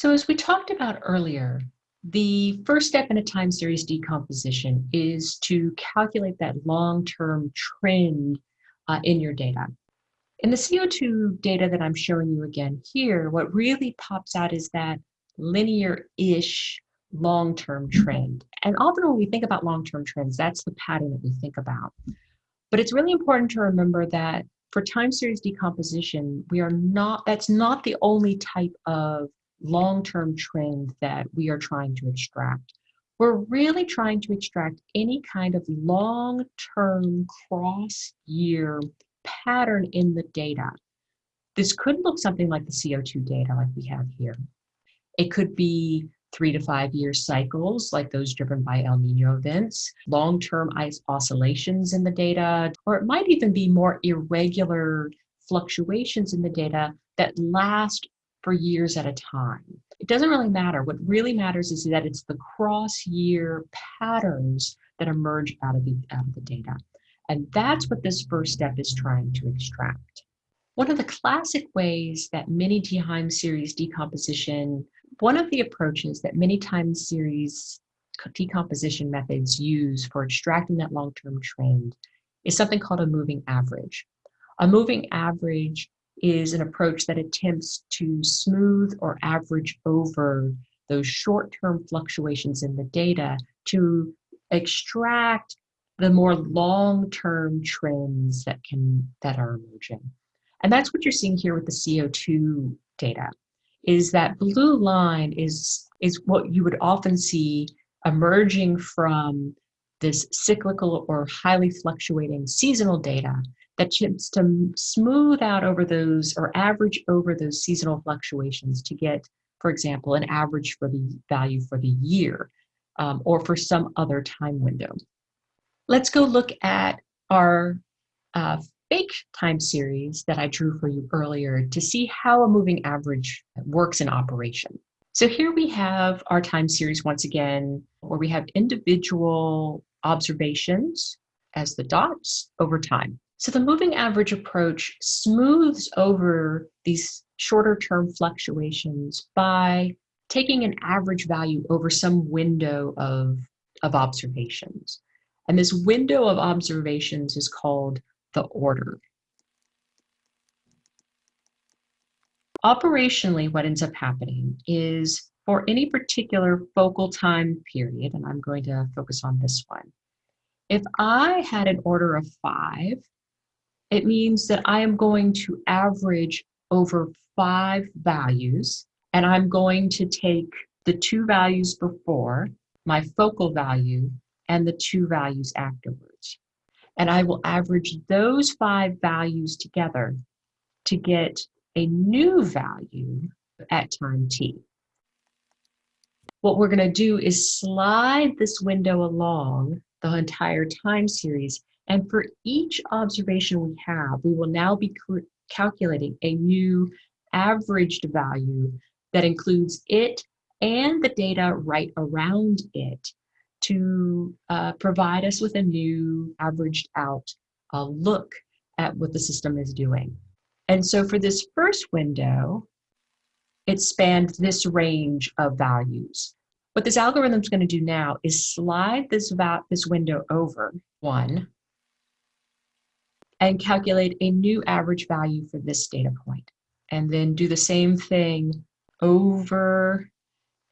So as we talked about earlier, the first step in a time series decomposition is to calculate that long-term trend uh, in your data. In the CO2 data that I'm showing you again here, what really pops out is that linear-ish long-term trend. And often when we think about long-term trends, that's the pattern that we think about. But it's really important to remember that for time series decomposition, we are not, that's not the only type of long-term trend that we are trying to extract. We're really trying to extract any kind of long-term cross-year pattern in the data. This could look something like the CO2 data like we have here. It could be three to five year cycles like those driven by El Nino events, long-term ice oscillations in the data, or it might even be more irregular fluctuations in the data that last for years at a time. It doesn't really matter. What really matters is that it's the cross-year patterns that emerge out of, the, out of the data. And that's what this first step is trying to extract. One of the classic ways that many time series decomposition, one of the approaches that many time series decomposition methods use for extracting that long-term trend is something called a moving average. A moving average is an approach that attempts to smooth or average over those short-term fluctuations in the data to extract the more long-term trends that can that are emerging. And that's what you're seeing here with the CO2 data, is that blue line is, is what you would often see emerging from this cyclical or highly fluctuating seasonal data that tends to smooth out over those or average over those seasonal fluctuations to get, for example, an average for the value for the year um, or for some other time window. Let's go look at our uh, fake time series that I drew for you earlier to see how a moving average works in operation. So here we have our time series once again, where we have individual observations as the dots over time. So the moving average approach smooths over these shorter term fluctuations by taking an average value over some window of, of observations. And this window of observations is called the order. Operationally, what ends up happening is for any particular focal time period, and I'm going to focus on this one, if I had an order of five, it means that I am going to average over five values and I'm going to take the two values before, my focal value, and the two values afterwards. And I will average those five values together to get a new value at time t. What we're going to do is slide this window along the entire time series and for each observation we have, we will now be calculating a new averaged value that includes it and the data right around it to uh, provide us with a new averaged out uh, look at what the system is doing. And so for this first window, it spanned this range of values. What this algorithm is going to do now is slide this, this window over one and calculate a new average value for this data point. And then do the same thing over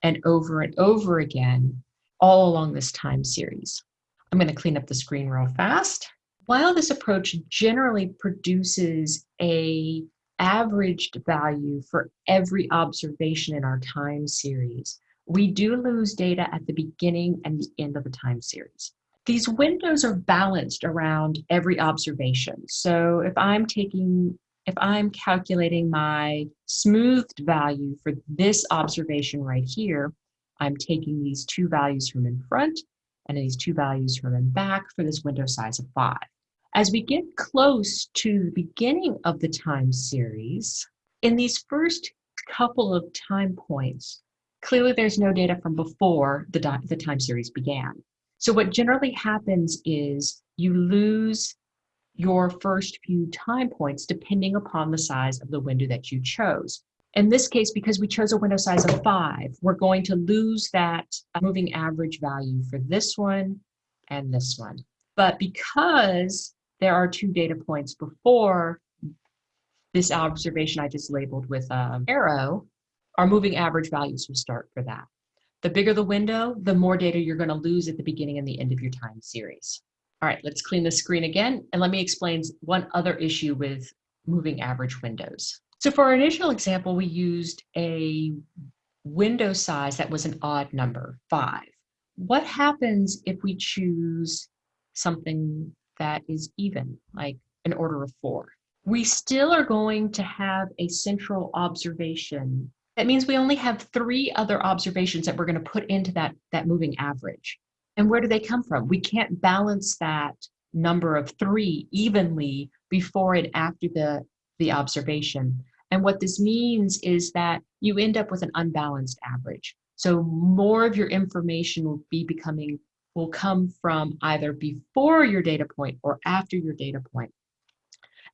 and over and over again, all along this time series. I'm gonna clean up the screen real fast. While this approach generally produces a averaged value for every observation in our time series, we do lose data at the beginning and the end of the time series these windows are balanced around every observation. So if I'm taking, if I'm calculating my smoothed value for this observation right here, I'm taking these two values from in front and these two values from in back for this window size of five. As we get close to the beginning of the time series, in these first couple of time points, clearly there's no data from before the, the time series began. So what generally happens is you lose your first few time points depending upon the size of the window that you chose. In this case, because we chose a window size of five, we're going to lose that moving average value for this one and this one. But because there are two data points before this observation I just labeled with an arrow, our moving average values will start for that. The bigger the window, the more data you're going to lose at the beginning and the end of your time series. All right, let's clean the screen again, and let me explain one other issue with moving average windows. So for our initial example, we used a window size that was an odd number, five. What happens if we choose something that is even, like an order of four? We still are going to have a central observation. That means we only have three other observations that we're going to put into that, that moving average. And where do they come from? We can't balance that number of three evenly before and after the, the observation. And what this means is that you end up with an unbalanced average. So more of your information will be becoming, will come from either before your data point or after your data point.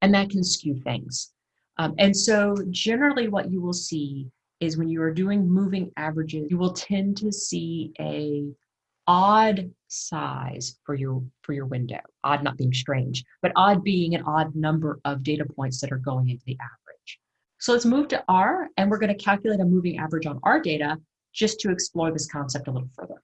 And that can skew things. Um, and so generally what you will see is when you are doing moving averages, you will tend to see a odd size for your for your window. Odd not being strange but odd being an odd number of data points that are going into the average. So let's move to r and we're going to calculate a moving average on our data just to explore this concept a little further